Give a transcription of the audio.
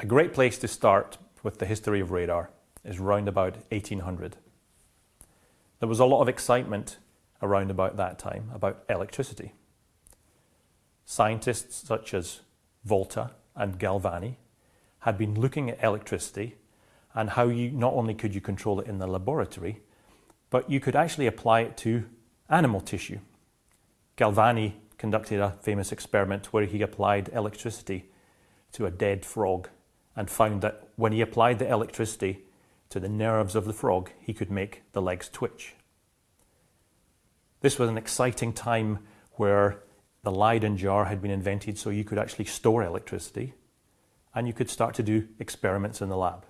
A great place to start with the history of radar is round about 1800. There was a lot of excitement around about that time about electricity. Scientists such as Volta and Galvani had been looking at electricity and how you not only could you control it in the laboratory, but you could actually apply it to animal tissue. Galvani conducted a famous experiment where he applied electricity to a dead frog and found that when he applied the electricity to the nerves of the frog, he could make the legs twitch. This was an exciting time where the Leyden jar had been invented so you could actually store electricity and you could start to do experiments in the lab.